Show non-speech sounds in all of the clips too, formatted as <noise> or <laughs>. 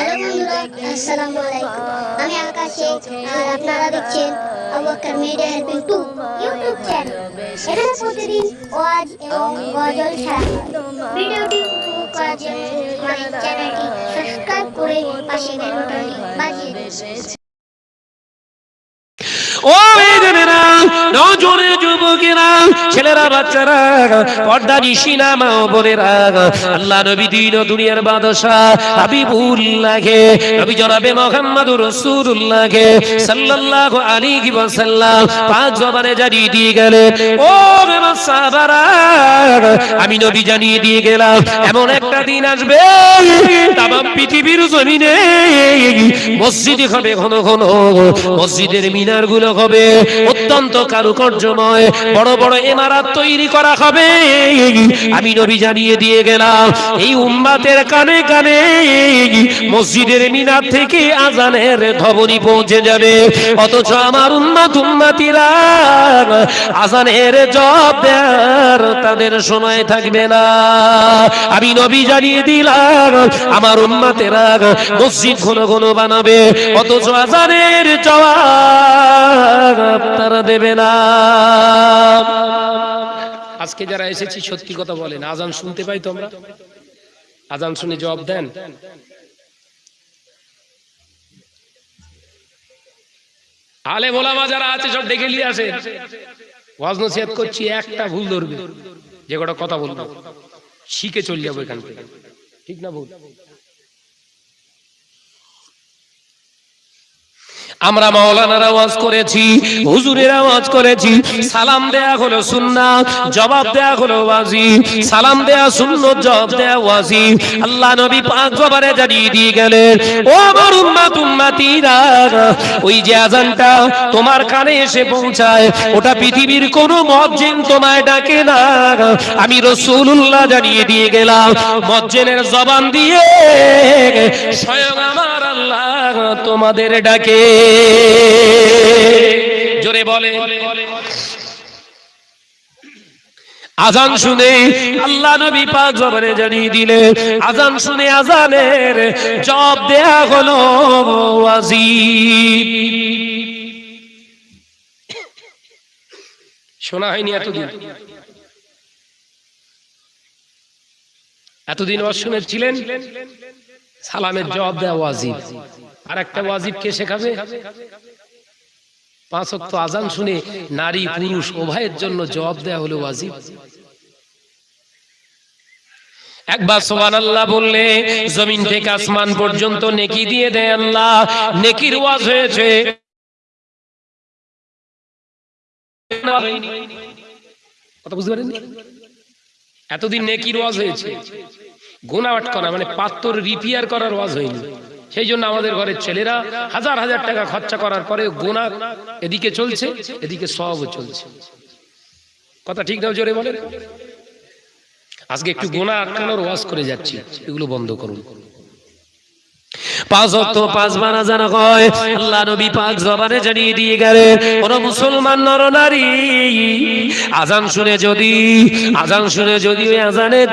Hello বন্ধুরা, আসসালামু আলাইকুম। আমি আকাশে আর আপনারা দেখছেন Abubakar media helping to YouTube channel এখানে প্রতিদিন ওয়াজ এবং গজল ছাড়া ভিডিওটি উপভোগ চ্যানেলটি সাবস্ক্রাইব করে পাশে বেল বাজিয়ে দিন। ও নজরে যুবকেরা, ছেলেরা, বাচ্চারা, পর্দা বোনেরা, আল্লাহ নবী দিন দুনিয়ার নবী জনাবে মুহাম্মদুর সাল্লাল্লাহু আলাইহি ওয়াসাল্লাম পাঁচ জবানে জানিয়ে দিয়ে ও সাহাবারা, আমি নবী জানিয়ে দিয়ে গেলাম, এমন একটা দিন আসবে তাম পৃথিবীর জমিনে মসজিদে হবে, ঘন ঘন মসজিদের মিনারগুলো হবে, অত্যন্ত কারুকার্যময়, বড় বড় ইমারত তৈরি করা হবে। আমি নবী জানিয়ে দিয়ে গেলাম, এই উম্মাতের কানে কানে মসজিদের মিনার থেকে আজানের ধবনি পৌঁছে যাবে। অথচ আমার উম্মাত, উম্মাতিরা আজানের জব দেয়ার তাদের সময় থাকবে না। আমি নবী জানিয়ে দিলাম, আমার উম্মাতেরা মসজিদ ঘন ঘন বানাবে, অথচ আজানের জবাব তারা দেবে না। আজকে যারা এসেছি, সত্যি কথা বলেন, আজান শুনতে পাই তোমরা? আজান শুনে জবাব দেন। আলে মোলামা যারা আছে, সব ডেকে নিয়ে আসে। ওয়াজ করছি, একটা ভুল ধরবে, যে কটা কথা বলব। শিখে চলে যাব এখান থেকে। ঠিক না ভুল? আমরা মাওলানার আওয়াজ করেছি, হুজুরের আওয়াজ করেছি। সালাম দেয়া হলো সুন্নাত, জবাব দেয়া হলো ওয়াজি সালাম দেয়া সুন্নত, জবাব দেয়া ওয়াজি আল্লাহ নবী পাক জবারে জানিয়ে দিয়ে গেলেন, ও আমার উম্মাত, উম্মাতিরা, ওই যে আজানটা তোমার কানে এসে পৌঁছায়, ওটা পৃথিবীর কোনো মজ্জিন তোমায় ডাকে না। আমি রাসূলুল্লাহ জানিয়ে দিয়ে গেলাম মজ্জিনের জবান দিয়ে, স্বয়ং আমার আল্লাহ তোমাদের ডাকে। জোরে বলে। আজান শুনে আল্লাহ নবী পাক জবানে জানিয়ে দিলে আজান শুনে আজানের জব দেয়া হলো শোনা হয়নি এতদিন। এতদিন ওয়াজ শুনেছিলেন সালামের জবাব দেওয়া ওয়াজিব। আর একটা ওয়াজিব কে শেখাবে? পাঁচ অক্ত আজান শুনে নারী, পুরুষ উভয়ের জন্য জবাব দেওয়া হলো ওয়াজিব। একবার সোমান আল্লাহ বললে, জমিন থেকে আসমান পর্যন্ত নেকি দিয়ে দেয় আল্লাহ, নেকির ওয়াজ হয়েছে। কথা বুঝতে পারেননি? এতদিন নেকির ওয়াজ হয়েছে। গোনাওয়াট করা মানে পাত্তর রিপেয়ার করার ওয়াজ হয়নি। সেই জন্য আমাদের ঘরের ছেলেরা হাজার হাজার টাকা খরচা করার পরে গোনা এদিকে চলছে এদিকে সব চলছে। কথা ঠিক না জোরে বলেন? আজকে একটু গোনা আটকানোর ওয়াজ করে যাচ্ছি এগুলো বন্ধ করুন। পাঁচ অক্ত পাঁচ বানা জানা হয় আল্লাহ নবী পাক জবানে জানিয়ে দিয়ে গেলেন কোন মুসলমান নর নারী, আজান শুনে যদি, আজান শুনে যদি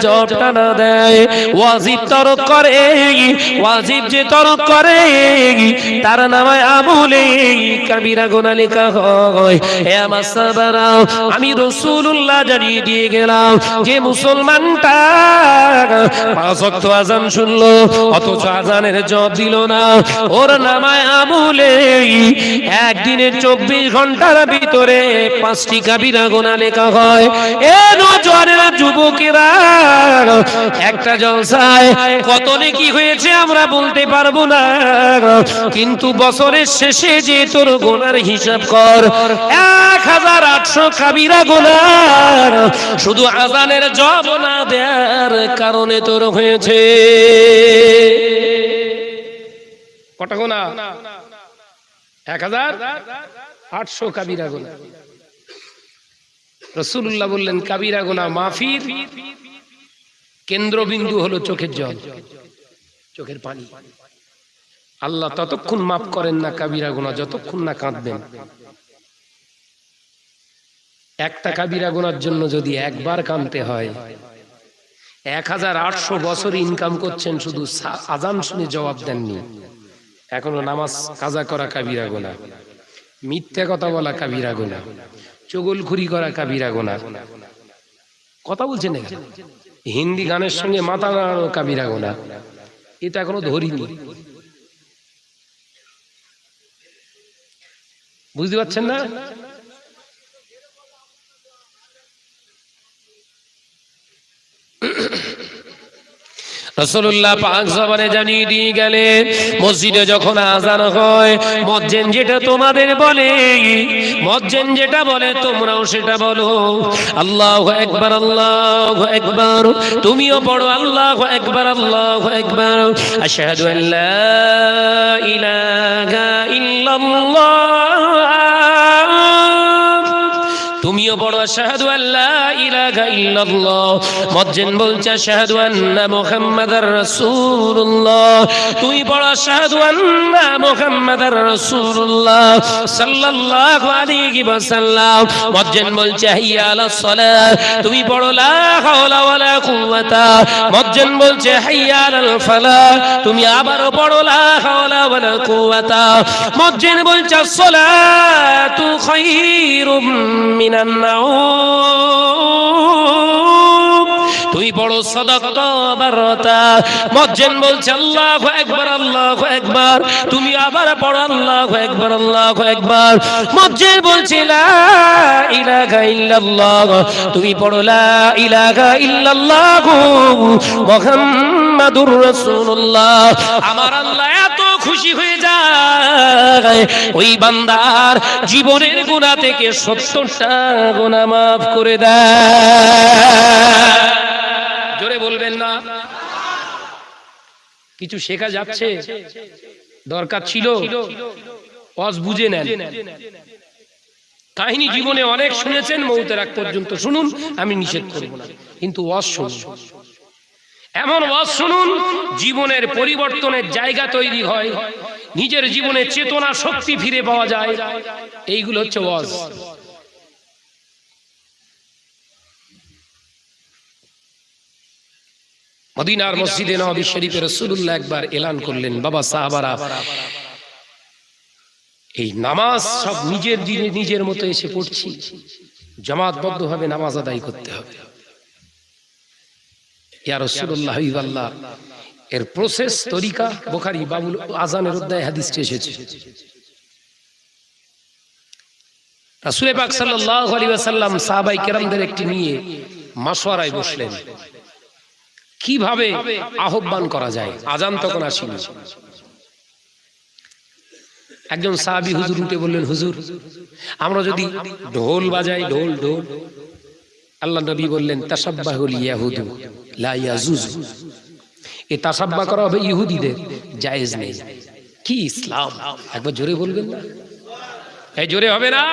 জবটা না দেয়, ওয়াজিব তরক করে, ওয়াজিব যে তরক করে, তার আমলে হয়। হে আমার আমি জানিয়ে দিয়ে গেলাম যে মুসলমানটা পাঁচ অক্ত আজান শুনলো, অথচ আজানের দিল না। ওর নামায় আমলে একদিনের চব্বিশ ঘণ্টার ভিতরে পাঁচটি কাবিরা গোনা লেখা হয়। এ নজরেরা যুবকেরা, একটা জলসায় কত নেকি হয়েছে আমরা বলতে পারব না। কিন্তু বছরের শেষে যে তোর গোনার হিসাব কর, এক হাজার আটশো কাবিরা গোনার শুধু আজানের জব না দেয়ার কারণে তোর হয়েছে। কটা গোনা? এক হাজার আটশো কাবিরা গোনা। রসুল্লাহ বললেন, কাবিরা গোনা মাফির কেন্দ্রবিন্দু হলো চোখের জল, চোখের পানি। আল্লাহ ততক্ষণ মাফ করেন না কাবিরা গোনা, যতক্ষণ না কাঁদবেন। একটা কাবিরা গোনার জন্য যদি একবার কাঁদতে হয়, এক হাজার আটশো বছর ইনকাম করছেন, শুধু আজান শুনে জবাব দেননি। এখনও নামাজ কাজা করা কাবিরা গোনা। মিথ্যা কথা বলা কাবিরা গোনা। চগলখুরি করা কাবিরা গোনা। কথা বলছেন? হিন্দি গানের সঙ্গে মাথা নাড়ানো কাবিরা গোনা। এটা এখনও ধরিনি। বুঝতে পারছেন না? রসুল্লাহ পাক জবানে জানিয়ে দিয়ে গেলেন মসজিদে যখন আজান হয়, মজ্জেন যেটা তোমাদের বলে, মজ্জেন যেটা বলে, তোমরাও সেটা বলো। আল্লাহ একবার আল্লাহ একবার তুমিও পড়ো আল্লাহ একবার আল্লাহ একবার আশহাদু আল্লাহ ইলাহা ইল্লাল্লাহ তুমিও বড় শাহাদু আল্লাহ ইল্লাল্লাহ। মজ্জেন বলছে শাহাদু আন্না মুহাম্মাদার রাসূলুল্লাহ। তুই বড় শাহাদু আন্না মুহাম্মাদার রাসূলুল্লাহ। সাল্লাল্লাহু আলাইহি মজ্জেন বলছে, হাইয়া তুমি বড় লা হাওলা কুওয়াতা। মজ্জেন বলছে, হাইয়া ফালাহ। তুমি আবারও বড় লা হাওলা কুওয়াতা। মজ্জেন বলছে সালাতু খায়রুম তুই বড় সদকত মজ্জেন বলছে, আল্লাহু আকবার আল্লাহু আকবার। তুমি আবার পড়ো, আল্লাহু আকবার আল্লাহু আকবার। মজ্জেন বলছে ইলাহা ইল্লাল্লাহ। তুমি পড়ো, লা ইলাহা ইল্লাল্লাহ মুহাম্মাদুর রাসূলুল্লাহ। আমার আল্লাহ ওই বান্দার জীবনের গুণা থেকে সত্তরটা গুণা মাফ করে দেয়। জোরে বলবেন না? কিছু শেখা যাচ্ছে? দরকার ছিল? অজ বুঝে নেন। কাহিনী জীবনে অনেক শুনেছেন, মৌতের আগ পর্যন্ত শুনুন, আমি নিষেধ করব না। কিন্তু অজ এমন ওয়াজ শুনুন, জীবনের পরিবর্তনের জায়গা তৈরি হয়। নিজের জীবনে চেতনা শক্তি ফিরে পাওয়া যায়। এইগুলো হচ্ছে ওয়াজ। মদিনার মসজিদে নবী শরীফের রাসূলুল্লাহ একবার এলান করলেন, বাবা, সাহাবারা, এই নামাজ সব নিজের দিনে নিজের মতো এসে পড়ছি। জামাতবদ্ধভাবে নামাজ আদায় করতে হবে। ইয়া হাবিবাল্লাহ এর প্রসেস তরিকা বোখারি বাবুল আজানের অধ্যায় হাদিসটি এসেছে। রাসূল পাক সাল্লাল্লাহু আলাইহি ওয়াসাল্লাম সাহাবাই কেরামদের একটি নিয়ে মাসওয়ারায় বসলেন। কীভাবে আহ্বান করা যায়? আজান তখন আসেনি। একজন সাহাবী হুজুর উঠে বললেন, হুজুর, আমরা যদি ঢোল বাজাই, ঢোল ঢোল। আল্লাহ নবী বললেন তাসাব্বাহুল ইয়াহুদু লা ইয়াজুজু। এ তাসাব্বা করা হবে ইহুদিদের। জায়েজ নেই। কি ইসলাম? একবার জোরে বলবেন না? এই জোরে হবে না?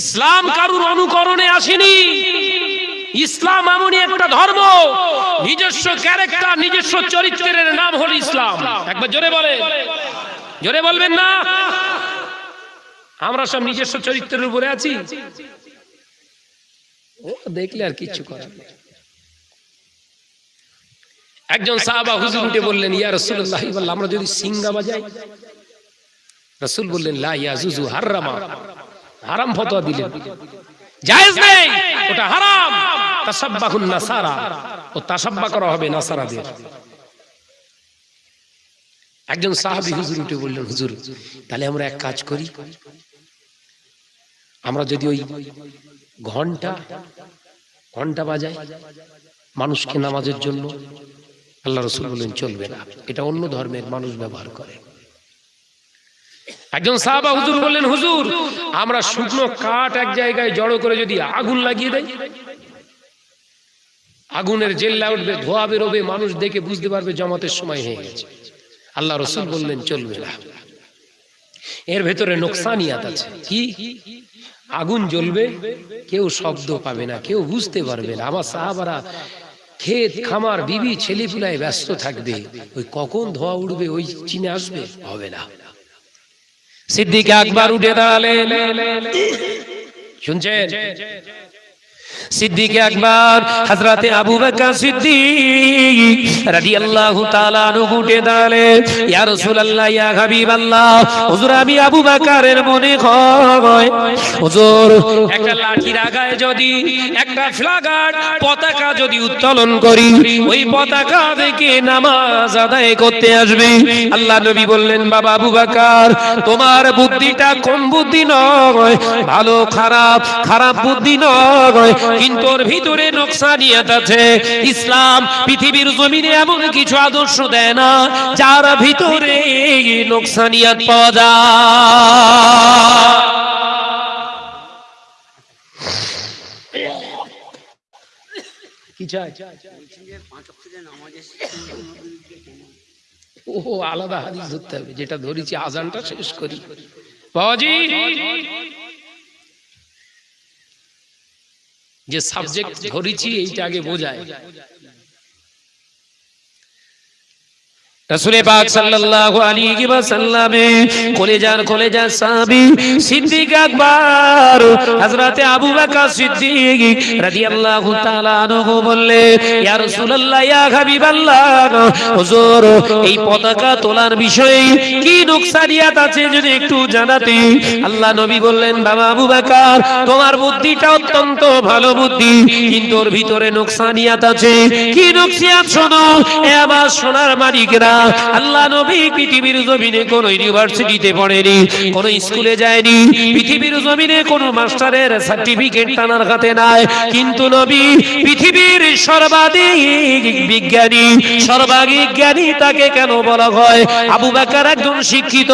ইসলাম কারুর অনুকরণে আসেনি। ইসলাম এমনই একটা ধর্ম। নিজস্ব ক্যারেক্টার নিজস্ব চরিত্রের নাম হলো ইসলাম। একবার জোরে বলে জোরে বলবেন না? আমরা সব নিজস্ব চরিত্রের উপরে আছি। দেখলে আর কিছু করার। একজন সাহাবা হুজুর উঠে বললেন ইয়া রাসূলুল্লাহ বললাম আমরা যদি সিঙ্গা বাজাই? রাসূল বললেন লা ইয়াজুজু হারামা। হারাম। ফতোয়া দিলেন। জায়েজ নেই ওটা হারাম। তাসাব্বাহুন নাসারা। ও তাসাব্বা করা হবে নাসারাদের। একজন সাহাবী হুজুর উঠে বললেন হুজুর তাহলে আমরা এক কাজ করি। আমরা যদি ওই ঘণ্টা ঘণ্টা বাজাই মানুষকে নামাজের জন্য। আল্লাহ রসুল বললেন চলবে না। এটা অন্য ধর্মের মানুষ ব্যবহার করে। একজন সাহাবা হুজুর বললেন, হুজুর, আমরা শুকনো কাঠ এক জায়গায় জড়ো করে যদি আগুন লাগিয়ে দেয় আগুনের জেল্লা উঠবে, ধোয়া বেরোবে, মানুষ দেখে বুঝতে পারবে জমাতের সময় হয়ে গেছে। আল্লাহ রসুল বললেন, চলবে না। এর ভেতরে নোকসানিয়াত আছে। কি? আগুন জ্বলবে, কেউ শব্দ পাবে না, কেউ বুঝতে পারবে না। আমার সাহাবারা ক্ষেত, খামার, বিবি, ছেলেপুলায় ব্যস্ত থাকবে। ওই কখন ধোয়া উঠবে ওই চিনে আসবে? হবে না। সিদ্দিকে একবার উঠে দাঁড়ালে শুনছেন? সিদ্দিক একবার হযরতে আবু বকর সিদ্দিক রাদিয়াল্লাহু তাআলা আনহু উঠে দাঁড়ালেন। ইয়া রাসূলুল্লাহ, ইয়া হাবিবাল্লাহ, হুজুর আমি আবু বকরের মনে হয়। হুজুর, একটা লাঠির আগায় যদি, একটা ফ্ল্যাগার পতাকা যদি উত্তোলন করি, ওই পতাকা থেকে নামাজ আদায় করতে আসবে। আল্লাহ নবী বললেন, বাবা আবু বকর, তোমার বুদ্ধিটা কম বুদ্ধি নয়, ভালো খারাপ খারাপ বুদ্ধি নয়। কিন্তু ওর ভিতরে ইসলাম পৃথিবীর জমিনে এমন কিছু আদর্শ দেয় না, যার ভিতরে পাওয়া যায়। আলাদা ধরতে হবে, যেটা ধরেছি আজানটা শেষ করি। বাবাজি! যে সাবজেক্ট ধরেছি এইটা আগে বোঝায় রাসূলে পাক সাল্লাল্লাহু আলাইহি ওয়াসাল্লামে কলেজার কলেজার সাহাবী সিদ্দিক আকবর, হযরতে আবু বকর সিদ্দিক রাদিয়াল্লাহু তাআলা আনহু বললেন ইয়া রাসূলুল্লাহ, ইয়া হাবিবাল্লাহ, হুজুর, এই পতাকা তোলার বিষয়ে কি নুকসানিয়াত আছে যদি একটু জানাতে? আল্লাহ নবী বললেন, বাবা আবু বকর, তোমার বুদ্ধিটা অত্যন্ত ভালো বুদ্ধি, কিন্তু ওর ভিতরে নুকসানিয়াত আছে। কি নুকসানিয়াত শোনো, এ সোনার মালিকরা আল্লাহ নবী পৃথিবীর জমিনে কোন ইউনিভার্সিটিতে পড়েনি, কোন স্কুলে যায়নি, পৃথিবীর জমিনে কোন মাস্টারের সার্টিফিকেট তানার হাতে নাই। কিন্তু নবী পৃথিবীর সর্বাধিক বিজ্ঞানী, সর্বাধিক জ্ঞানী তাকে কেন বলা হয়? আবু বাকার একজন শিক্ষিত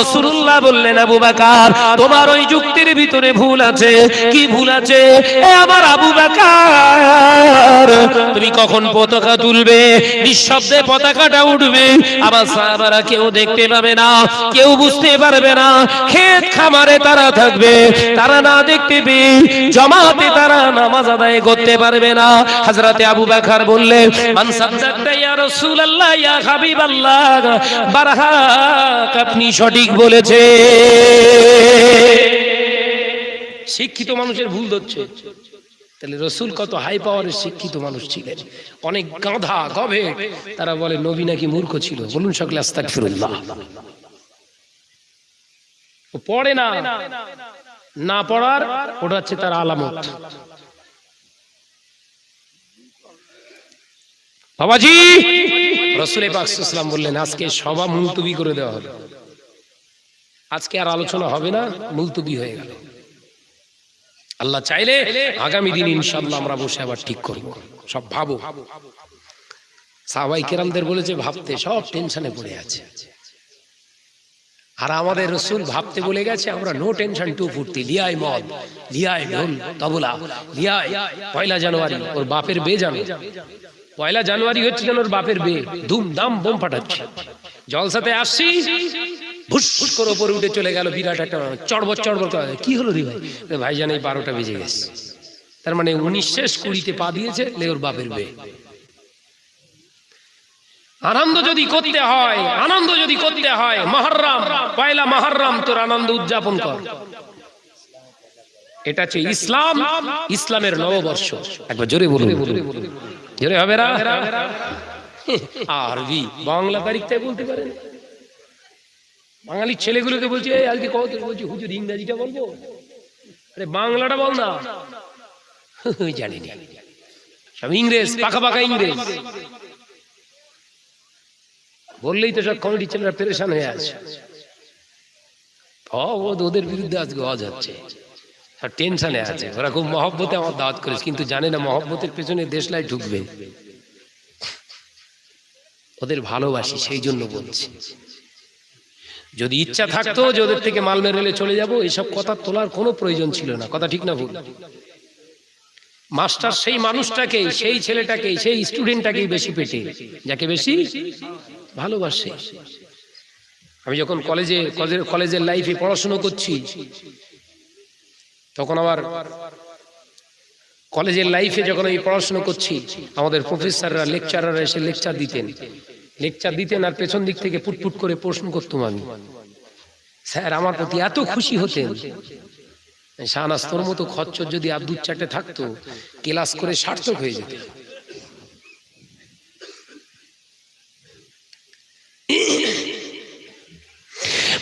রসুল্লাহ বললেন, আবু বাকার, তোমার ওই যুক্তির ভিতরে ভুল আছে। কি ভুল আছে? আমার আবু বাকার, তুমি কখন পতাকা তুলবে? নিঃশব্দে পতাকাটা উঠবে। আবার সাহাবারা কেউ দেখতে পাবে না, কেউ বুঝতে পারবে না। ক্ষেত খামারে তারা থাকবে, তারা না দেখতে জমাতে তারা নামাজ আদায় করতে পারবে না। আবু বকর বললেন, মান ইয়া রাসূলুল্লাহ, ইয়া হাবিবাল্লাহ, বারহাক আপনি সঠিক বলেছে শিক্ষিত মানুষের ভুল ধরছে। তাহলে রসুল কত হাই পাওয়ারের শিক্ষিত মানুষ ছিলেন। অনেক গাধা গভে তারা বলে, নবী নাকি মূর্খ ছিল। বলুন সকলে আস্তাক ফিরুল্লাহ পড়ে না। না পড়ার, ওটা হচ্ছে তার আলামত। বাবাজি! রসুল পাকসাম বললেন, আজকে সভা মুলতুবি করে দেওয়া হবে। আজকে আর আলোচনা হবে না, মুলতুবি হয়ে গেল। আল্লাহ চাইলে আগামী দিন ইনশাল্লাহ আমরা বসে আবার ঠিক করব। সব ভাবো। সাহাবাই কেরামদের বলেছে ভাবতে সব টেনশনে পড়ে আছে। আর আমাদের রসুল ভাবতে বলে গেছে আমরা নো টেনশন টু ফুর্তি। লিয়াই মদ লিয়াই ঢোল তবলা লিয়াই পয়লা জানুয়ারি ওর বাপের বে জানো। পয়লা জানুয়ারি হচ্ছে যেন ওর বাপের বে ধুমধাম বোম ফাটাচ্ছে জলসাতে আসছি, ভুস করে ওপরে উঠে চলে গেল বিরাট একটা চড়বর চড়বর। কি হলো রে ভাই? রে ভাই জানে বারোটা বেজে গেছে। তার মানে উনিশ শেষ, কুড়িতে পা দিয়েছে, লে ওর বাপের বে আনন্দ যদি করতে হয়, আনন্দ যদি করতে হয়, মহরম, পয়লা মহরম, তোর আনন্দ উদযাপন কর। এটা হচ্ছে ইসলাম, ইসলামের নববর্ষ। একবার জোরে বলুন। জোরে হবে না? আরবি বাংলা তারিখটাই বলতে পারেন। বাঙালি ছেলেগুলোকে বলছি "এই, আজকে কত? বলছি হুজুর ইংরাজিটা বলব? আরে বাংলাটা বল না। <laughs> জানি সব ইংরেজ পাকা পাকা ইংরেজ। বললেই তো সব কমিটি পেরেশান হয়ে আছে। ওদের বিরুদ্ধে আজকে আওয়াজ হচ্ছে। টেনশনে আছে। ওরা খুব মহব্বতে আমার দাওয়াত করেছে কিন্তু জানে না মহব্বতের পেছনে দেশলাই ঢুকবে। ওদের ভালোবাসি সেই জন্য বলছি। যদি ইচ্ছা থাকতো যে ওদের থেকে মাল মেরেলে চলে যাব এসব কথা তোলার কোনো প্রয়োজন ছিল না কথা ঠিক না ভুল? মাস্টার সেই মানুষটাকেই সেই ছেলেটাকেই সেই স্টুডেন্টটাকেই বেশি পেটে যাকে বেশি ভালোবাসে। আমি যখন কলেজে কলেজের কলেজের লাইফে পড়াশুনো করছি তখন আবার কলেজের লাইফে যখন আমি পড়াশোনা করছি, আমাদের প্রফেসররা, লেকচারাররা এসে লেকচার দিতেন। লেকচার দিতেন আর পেছন দিক থেকে পুটপুট করে প্রশ্ন করতাম আমি। স্যার, আমার প্রতি এত খুশি হতেন। শাহনাস্তর মতো খচ্চর যদি আর দু চারটে থাকতো, ক্লাস করে সার্থক হয়ে যেত।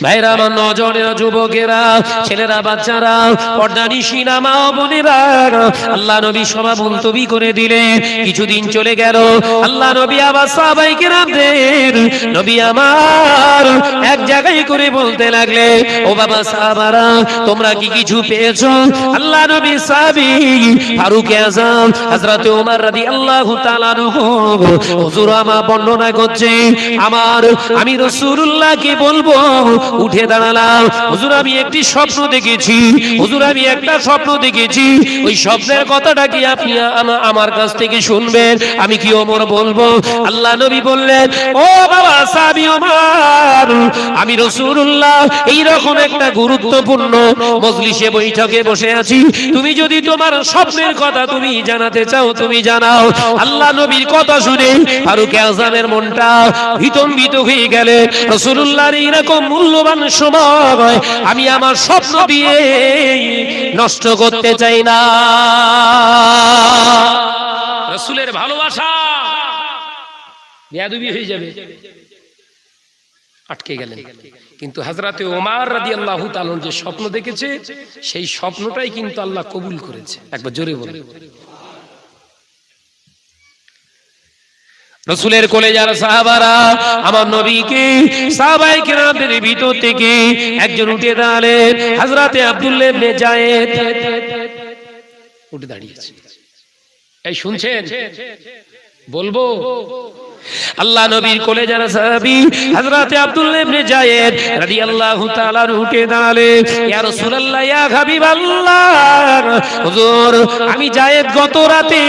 ভাইরা আমার নজরের যুবকেরা, ছেলেরা, বাচ্চারা পর্দানি সিনামা বোনেরা আল্লাহ নবী সভা মুলতবি করে দিলেন, কিছুদিন চলে গেল। আল্লাহ নবী আবার সাহাবাই কেরামদের নবী আমার এক জায়গায় করে বলতে লাগলে, ও বাবা সাহাবারা, তোমরা কি কিছু পেয়েছ? আল্লাহ নবী সাহাবী ফারুক আজম, হযরত ওমর রাদিয়াল্লাহু তাআলা হুজুর, আমার বর্ণনা করছে, আমার, আমি রাসূলুল্লাহকে বলব উঠে দাঁড়ালাম। হুজুর, আমি একটি স্বপ্ন দেখেছি। হুজুর, আমি একটা স্বপ্ন দেখেছি। ওই স্বপ্নের কথাটা কি আপনি আমার কাছ থেকে শুনবেন? আমি কি ওমর বলব? আল্লাহ নবী বললেন, ও বাবা সাবি ওমর, আমি রাসূলুল্লাহ এই রকম একটা গুরুত্বপূর্ণ মজলিসে বৈঠকে বসে আছি। তুমি যদি তোমার স্বপ্নের কথা তুমি জানাতে চাও, তুমি জানাও। আল্লাহ নবীর কথা শুনে ফারুক আজমের মনটা ভীতম্বিত হয়ে গেলে। রসুল্লাহর এইরকম মূল্যবান সময় আমি আমার স্বপ্ন দিয়ে নষ্ট করতে চাই না। রসুলের ভালোবাসা বেয়াদবি হয়ে যাবে। আটকে গেলেন। কিন্তু হাজরাতে ওমার রাদি আল্লাহ যে স্বপ্ন দেখেছে, সেই স্বপ্নটাই কিন্তু আল্লাহ কবুল করেছে। একবার জোরে বলে রসুলের কোলে যারা সাহাবারা আমার নবীকে সাহাবাই কেরামদের ভিতর থেকে একজন উঠে দাঁড়ালেন হাজরাতে আব্দুল্লাহ ইবনে জায়েদ। উঠে দাঁড়িয়েছে। এই শুনছেন? বলব? আল্লাহ নবীর কোলে যারা সাহাবী, হযরতে আব্দুল্লাহ ইবনে জায়েদ রাদিয়াল্লাহু তাআলা উঠে দাঁড়ালেন। ইয়া রাসূলুল্লাহ, ইয়া হাবিবাল্লাহ, হুজুর, আমি জায়েদ গত রাতে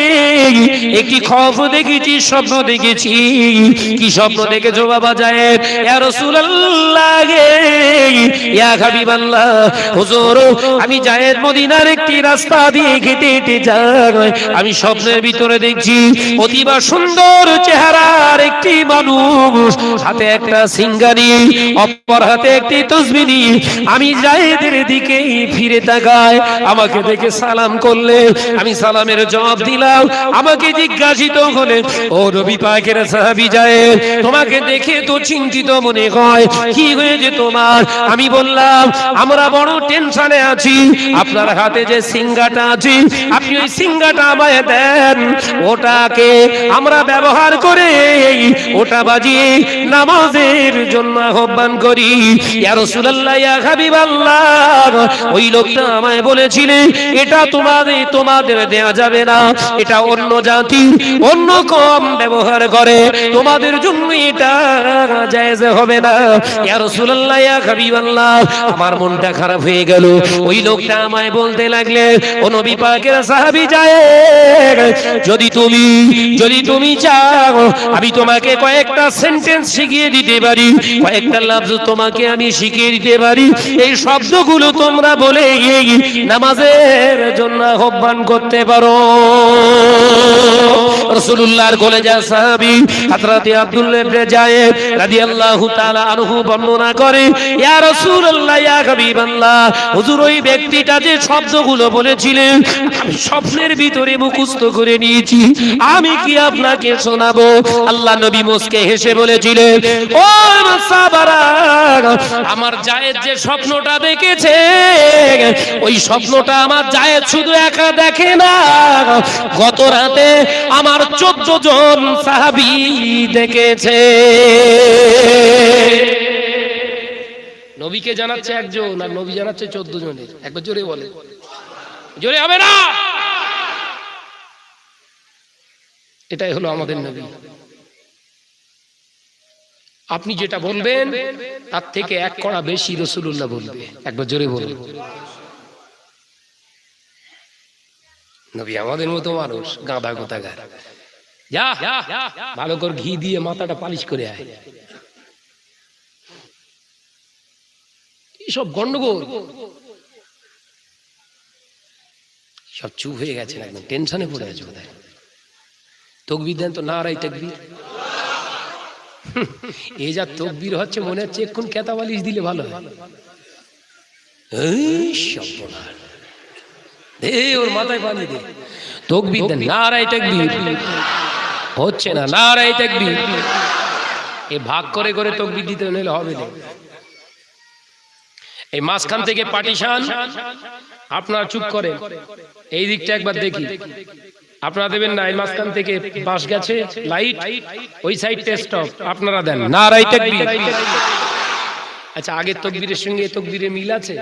একটি খবর দেখেছি, স্বপ্ন দেখেছি। কি স্বপ্ন দেখেছ বাবা জায়েদ ইয়া রাসূলুল্লাহ, ইয়া হাবিবাল্লাহ, হুজুর, আমি জায়েদ মদিনার একটি রাস্তা দিয়ে হেঁটে হেঁটে যাই। আমি স্বপ্নের ভিতরে দেখছি, অতিবা সুন্দর চেহারা আর একটি মানুষ, হাতে একটা সিঙ্গারি, অপর হাতে একটি আমি ফিরে তাকাই। আমাকে দেখে সালাম করলে, আমি সালামের জবাব দিলাম। আমাকে জিজ্ঞাসিত হলে, ও রবি পাকের সাহাবি তোমাকে দেখে তো চিন্তিত মনে হয়, কি হয়েছে তোমার? আমি বললাম, আমরা বড় টেনশনে আছি, আপনার হাতে যে সিঙ্গাটা আছে, আপনি ওই সিঙ্গাটা আমায় দেন, ওটাকে আমরা ব্যবহার করে ওটা বাজিয়ে নামাজের জন্য আহ্বান করি। ওই লোকটা আমায় বলেছিলেন এটা তোমাদের তোমাদের দেয়া যাবে না। এটা অন্য জাতি, অন্য কম ব্যবহার করে। তোমাদের জন্য এটা জায়েজ হবে না। ইয়া রাসূলুল্লাহ হাবিবাল্লাহ, আমার মনটা খারাপ হয়ে গেল। ওই লোকটা আমায় বলতে লাগলে, ও নবী পাকের যায় যদি তুমি যদি তুমি চাও আমি তোমাকে কয়েকটা সেন্টেন্স শিখিয়ে দিতে পারি। কয়েকটা লফজ তোমাকে আমি শিখিয়ে দিতে পারি। এই শব্দগুলো তোমরা বলে নামাজের জন্য আহ্বান করতে পারো। আনহু বর্ণনা করে হুজুর ওই ব্যক্তিটা যে শব্দগুলো বলেছিলেন স্বপ্নের ভিতরে মুখস্থ করে নিয়েছি। আমি কি আপনাকে শোনাবো? আল্লাহ নবী মুসকে হেসে বলেছিলেন, ও আমার জায়েদ যে স্বপ্নটা দেখেছে, ওই স্বপ্নটা আমার জায়েদ শুধু একা দেখে না। গত রাতে আমার চোদ্দ জন সাহাবি দেখেছে। নবীকে জানাচ্ছে একজন আর নবী জানাচ্ছে চোদ্দ জনের। একবার জোরে বলে। জোরে হবে না? এটাই হলো আমাদের নবী। আপনি যেটা বলবেন, তার থেকে এক কড়া বেশি রসুল্লাহ বলবে। একবার জোরে বলুন। নবী আমাদের মতো মানুষ, গাঁদা ভালো করে ঘি দিয়ে মাথাটা পালিশ করে আয়। সব গন্ডগোল। সব চুপ হয়ে গেছে একদম, টেনশনে পড়ে আছে বোধ তকবির দেন তো না রাই তকবির। এ যা তকবির হচ্ছে, মনে হচ্ছে এক্ষুন কেতা বালিশ দিলে ভালো ওর মাথায় পানি দে। তকবির দেন নারাই তকবির। হচ্ছে না নারাই তকবির। এ ভাগ করে করে তকবির দিতে নিলে হবে না। এই মাঝখান থেকে পার্টিশন আপনারা চুপ করেন। এই দিকটা একবার দেখি। আপনারা দেবেন না এই মাঝখান থেকে বাস গেছে লাইট ওই সাইড টেস্ট অফ আপনারা দেন। নারাই তকবির আচ্ছা আগের তকবীরের সঙ্গে এ তকবীরের মিল আছে?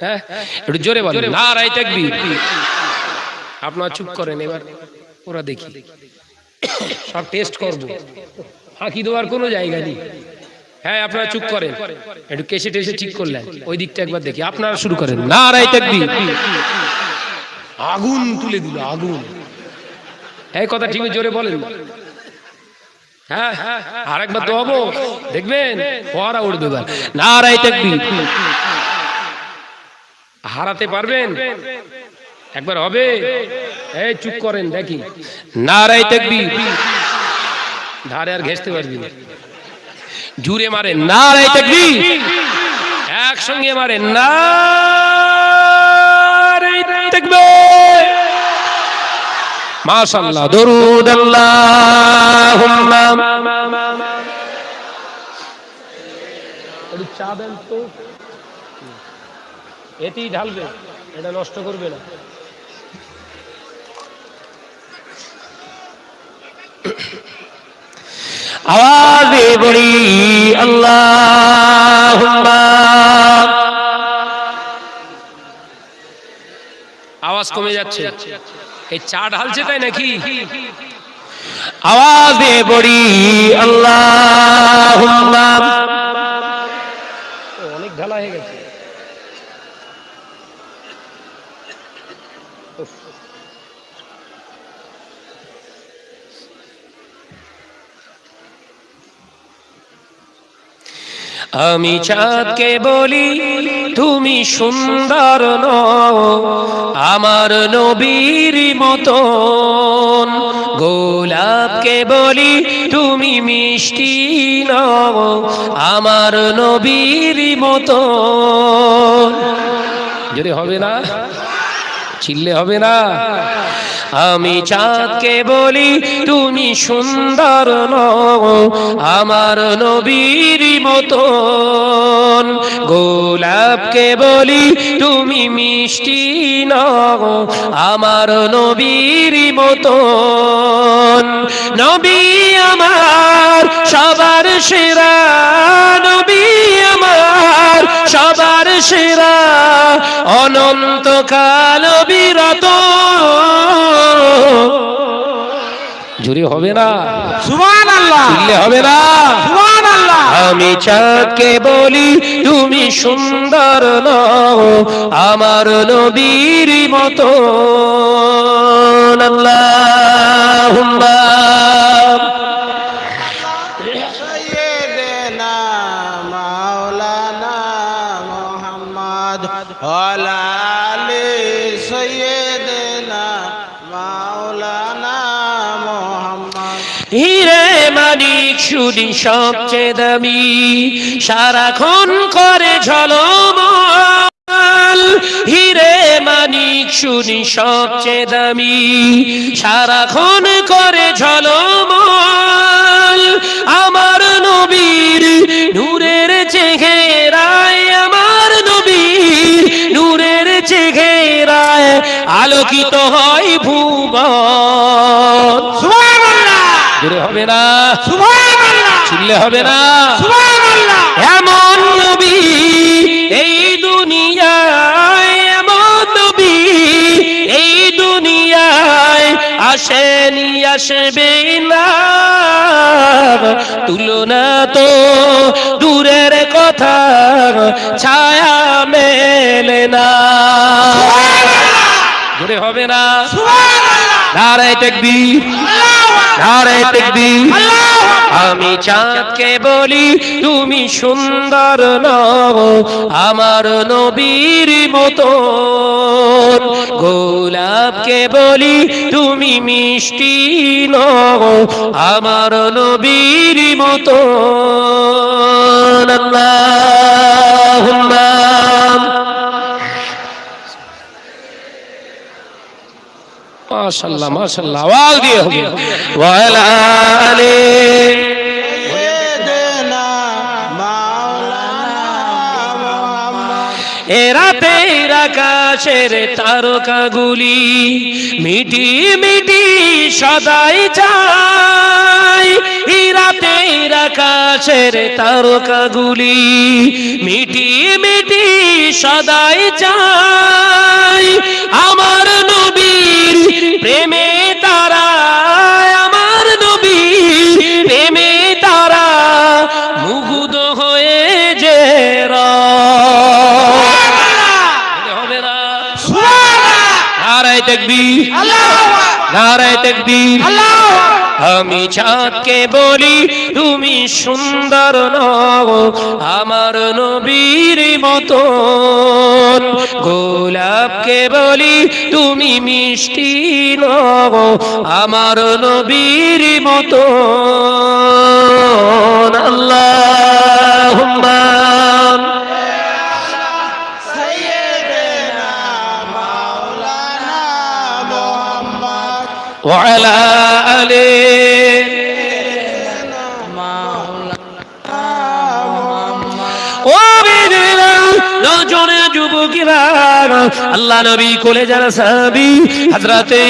হ্যাঁ? একটু জোরে বলেন। নারাই তকবীর আপনারা চুপ করেন এবার ওরা দেখি। সব টেস্ট করব। ফাঁকি দেওয়ার কোনো জায়গা নেই। হ্যাঁ আপনারা চুপ করেন। একটু কেসে টেসে ঠিক করলেন। ওই দিকটা একবার দেখি। আপনারা শুরু করেন। না নারাই তকবীর আগুন তুলে দিল, আগুন। এই কথা ঠিক জোরে বলেন। হ্যাঁ আর একবার তো দেখবেন নারাই তকবীর। হারাতে পারবেন? একবার হবে? এই, চুপ করেন, দেখি। নারাই তকবীর। ধারে আর ঘেসতে পারবি না। জুড়ে মারে নারাই তকবীর। একসঙ্গে মারে নারাই মাশাআল্লাহ দরুদ আল্লাহুম্মা। একটু চা দেন তো। এতেই ঢালবে এটা নষ্ট করবে না। আওয়াজে বলি আল্লাহুম্মা। আওয়াজ কমে যাচ্ছে। এই চা ঢালছে তাই নাকি? আওয়াজ দিয়ে বড়ি আল্লাহ অনেক ঢালা হয়ে গেছে। আমি চাঁদকে বলি তুমি সুন্দর নও। আমার নবীর মতন। গোলাপকে বলি তুমি মিষ্টি নও। আমার নবীর মতন। যদি হবে না চিল্লে হবে না। আমি চাঁদকে বলি, তুমি সুন্দর নও, আমার নবীর মতন। গোলাপকে বলি, তুমি মিষ্টি নও, আমার নবীর মতন। নবী আমার, সবার সেরা নবী আমার, সবার সেরা অনন্তকাল বিরত। জুড়ে হবে না। সুবান আল্লাহ হবে না। সুবান আল্লাহ আমি চাঁদকে বলি তুমি সুন্দর নও আমার নবীর মতো। আল্লাহুম্মা। শুনি সবচেয়ে দামি। সারাক্ষণ করে ঝলমল। হিরে মানিক শুনি সবচেয়ে দামি। সারাক্ষণ করে ঝলমল। সুবহানাল্লাহ হবে না। এমন নবী এই দুনিয়ায় এমন নবী এই দুনিয়ায় আসেনি আসবে না। তুলনা তো দূরের কথা ছায়া মেলে না। হবে না। আমি চাঁদকে বলি, তুমি সুন্দর নও, আমার নবীর মতো। গোলাপকে বলি, তুমি মিষ্টি নও, আমার নবীর মতো। আল্লাহুম্মা মাশাআল্লাহ মাশাআল্লাহ, আওয়াজ দিয়ে হবে। ওয়ালা আলী। এরা তের আকাশের তারকাগুলি মিটি মিটি সদাই যায় এরা তের আকাশের তারকাগুলি মিটি মিটি সদাই যায় নারায় তকবীর। আমি চাঁদকে বলি তুমি সুন্দর নও আমার নবীর মতো। গোলাপকে বলি তুমি মিষ্টি নও আমার নবীর মতো। আল্লাহ। وعلى آله ও বেদেরা নজনে যুবকেরা আল্লাহ নবী কোলে যারা সাহাবী, হযরতে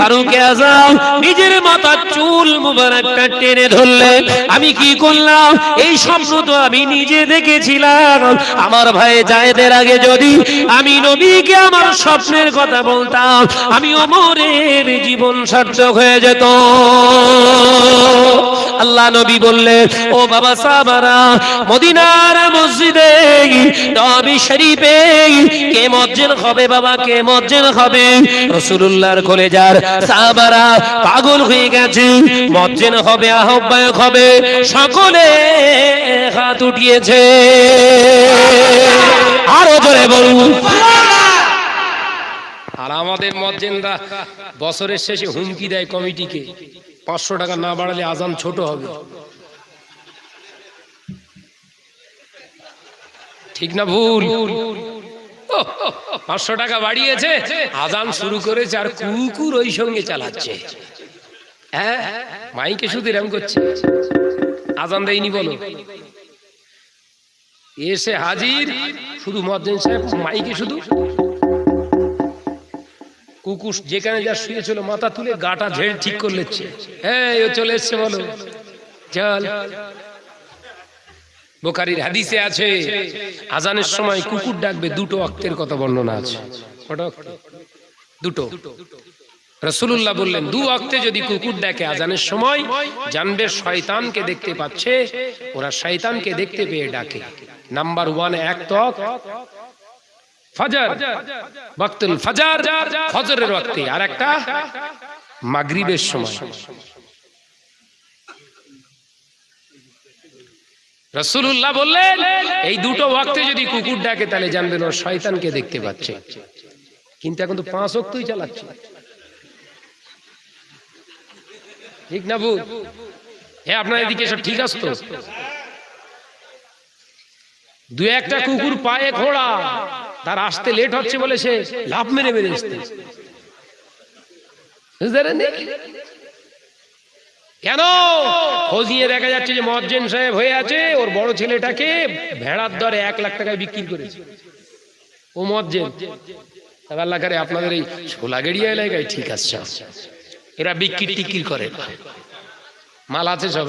ফারুক আযম নিজের মাথার চুল মুবারকটা টেনে ধরলেন। আমি কি করলাম? এই স্বপ্ন তো আমি নিজে দেখেছিলাম। আমার ভাই জায়েদের আগে যদি আমি নবীকে আমার স্বপ্নের কথা বলতাম, আমি অমরের জীবন সার্থক হয়ে যেত। আল্লাহ নবী বললেন, ও বাবা সাবারা মদিনার মসজিদে, নবী শরীফে কে মজ্জেন হবে বাবা, কে মজ্জেন হবে? রাসূলুল্লাহর কলেজার সাহাবারা পাগল হয়ে গেছে। মজ্জেন হবে, আহ্বায়ক হবে, সকলে হাত উঠিয়েছে। আরও জোরে বলুন। আর আমাদের মজ্জেনরা বছরের শেষে হুমকি দেয় কমিটিকে। পাঁচশো টাকা না বাড়ালে আজান ছোট হবে। ঠিক না ভুল? পাঁচশো টাকা বাড়িয়েছে আজান শুরু করেছে আর কুকুর ওই সঙ্গে চালাচ্ছে। হ্যাঁ মাইকে শুধু এরম করছে। আজান দেয়নি বলো। এসে হাজির, শুধু মজ্জেন সাহেব, মাইকে শুধু। কুকুর যেখানে যা শুয়েছিল, মাথা তুলে গাটা ঝেড়ে ঠিক করে নিচ্ছে। হ্যাঁ ও চলে এসছে বলো। চল। বোকারির হাদিসে আছে, আজানের সময় কুকুর ডাকবে, দুটো অক্তের কথা বর্ণনা আছে। দুটো। রসুল্লাহ বললেন, দু অক্তে যদি কুকুর দেখে আজানের সময়, জানবে শয়তানকে দেখতে পাচ্ছে, ওরা শয়তানকে দেখতে পেয়ে ডাকে। নাম্বার ওয়ান এক তক ফজর, বক্তুল ফজর, ফজরের ওয়াক্তে আর একটা মাগরিবের সময়। রসুল্লাহ বললেন, এই দুটো ওয়াক্তে যদি কুকুর ডাকে, তাহলে জানবেন ওর শয়তানকে দেখতে পাচ্ছে। কিন্তু এখন তো পাঁচ অক্তই চালাচ্ছে। ঠিক না বুঝ হ্যাঁ আপনার এদিকে সব ঠিক আছে তো? দু একটা কুকুর পায়ে ঘোড়া, তার আসতে লেট হচ্ছে বলে সে লাভ মেরে মেরে আসতে? কেন? খোঁজ নিয়ে দেখা যাচ্ছে যে মজ্জেন সাহেব হয়ে আছে, ওর বড় ছেলেটাকে ভেড়ার দরে এক লাখ টাকায় বিক্রি করেছে। ও মজ্জেন। আল্লাহ করে আপনাদের এই সোলাগেড়িয়া এলাকায় ঠিক আছে। এরা বিক্রি টিকির করে। মাল আছে সব?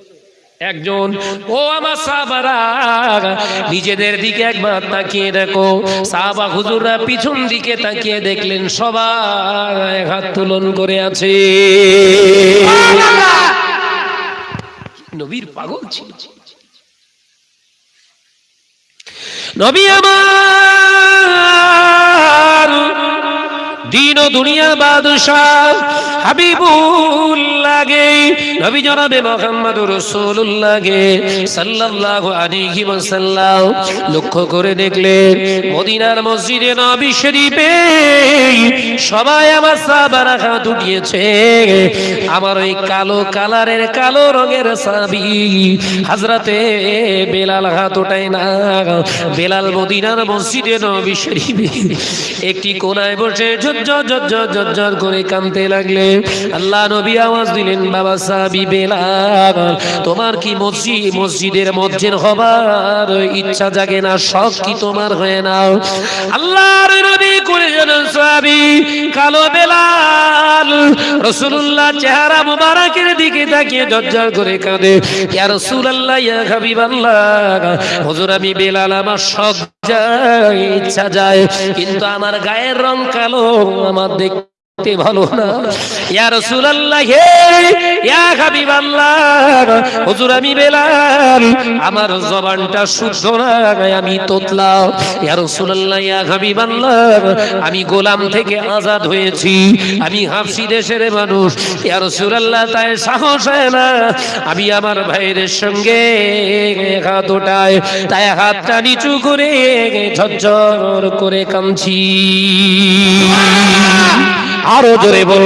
একজন, ও আমার সাহাবারা, নিজেদের দিকে একবার তাকিয়ে দেখো। সাহাবা হুজুররা পিছন দিকে তাকিয়ে দেখলেন, সবাই হাত তুলন করে আছে। নবীর পাগল ছিল। নবী আমার দিন ও দুনিয়া বাদশাহ হাবিবুল নবী জনাবে মোহাম্মদ রাসূলুল্লাহকে সাল্লাল্লাহু আলাইহি ওয়াসাল্লাম লক্ষ্য করে দেখলেন মদিনার মসজিদে নবী শরীফে সবাই আমার সাহাবারা হাত উঠিয়েছে। আমার ওই কালো কালারের কালো রঙের সাবি হাজরাতে বেলাল হাত ওঠায় না। বেলাল মদিনার মসজিদে নবী শরীফে একটি কোনায় বসে ঝরঝর ঝরঝর ঝরঝর করে কানতে লাগলে আল্লাহ নবী আওয়াজ দিলেন, বাবা সাহাবি বেলাল, তোমার কি মসজিদ, মসজিদের মসজিদ হবার ইচ্ছা জাগে না? শখ কি তোমার হয়ে নাও আল্লাহর নবী করে যেন সাহাবি কালো বেলাল। রসুল্লাহ চেহারা মুবারকের দিকে তাকিয়ে ঝরঝর করে কাঁদে। ইয়া রাসূলুল্লাহ, ইয়া হাবিবাল্লাহ, হুজুর আমি বেলাল, আমার শখ যায়, ইচ্ছা যায়, কিন্তু আমার গায়ের রং কালো, আমার দেখতে ভালো না। ইয়া রাসূলুল্লাহ, হে ইয়া হাবিবাল্লাহ, হুজুর আমি বেলাল, আমার জবানটা শুদ্ধ না আমি তোতলা। ইয়া রাসূলুল্লাহ, ইয়া হাবিবাল্লাহ, আমি গোলাম থেকে আজাদ হয়েছি, আমি হাফসি দেশের মানুষ। ইয়া রাসূলুল্লাহ, তাই সাহস হয় না, আমি আমার ভাইয়ের সঙ্গে হাত ওটায় তাই হাতটা নিচু করে ঝরঝর করে কামছি আরও জোরে বল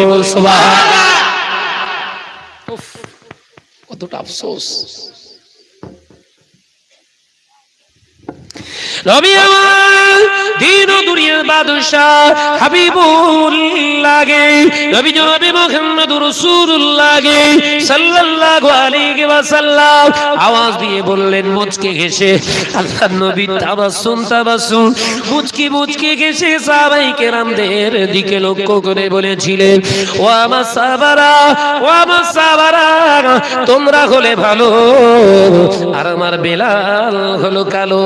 কতটা আফসোস। রবি আমার দিন দুনিয়ার বাদশাহ নবী রাসূলুল্লাহ সাল্লাল্লাহু আলাইহি ওয়াসাল্লাম আওয়াজ দিয়ে বললেন, মুচকে ঘেসে আল্লাহর নবী তাবাসসুম তাবাসসুম। মুচকি মুচকি ঘেসে সাহাবাই কেরামদের দিকে লক্ষ্য করে বলেছিলেন, ও আমার সাহাবারা, ও আমার তোমরা হলে ভালো আর আমার বেলাল হলো কালো।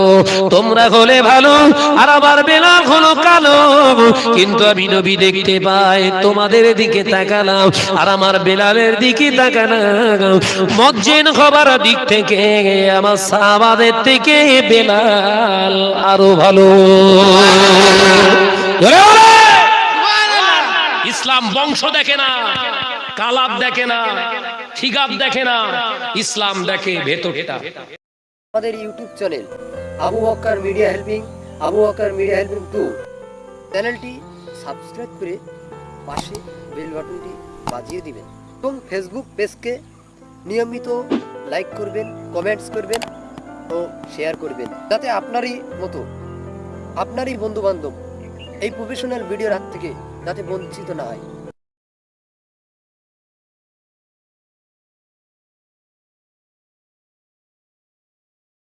তোমরা হলে ভালো, আর আমার বেলাল হলো কালো। কিন্তু আমি নবী দেখতে পাই, তোমাদের দিকে তাকালাম, আর আমার বেলালের দিকে তাকালাম। মজ্জেন হবার দিক থেকে আমার সাহাবাদের থেকে বেলাল আরও ভালো। ইসলাম বংশ দেখে না। কালাব দেখে না খিগাব দেখে না, ইসলাম দেখে ভেতরটা। আমাদের YouTube channel Abu Bakkar media helping Abu Bakkar media helping to চ্যানেলটি সাবস্ক্রাইব করে পাশে বেল বাটনটি বাজিয়ে দিবেন এবং ফেসবুক পেজকে নিয়মিত লাইক করবেন কমেন্টস করবেন ও শেয়ার করবেন, যাতে আপনারই মতো, আপনারই বন্ধু বান্ধব এই প্রফেশনাল ভিডিওর হাত থেকে যাতে বঞ্চিত না হয়।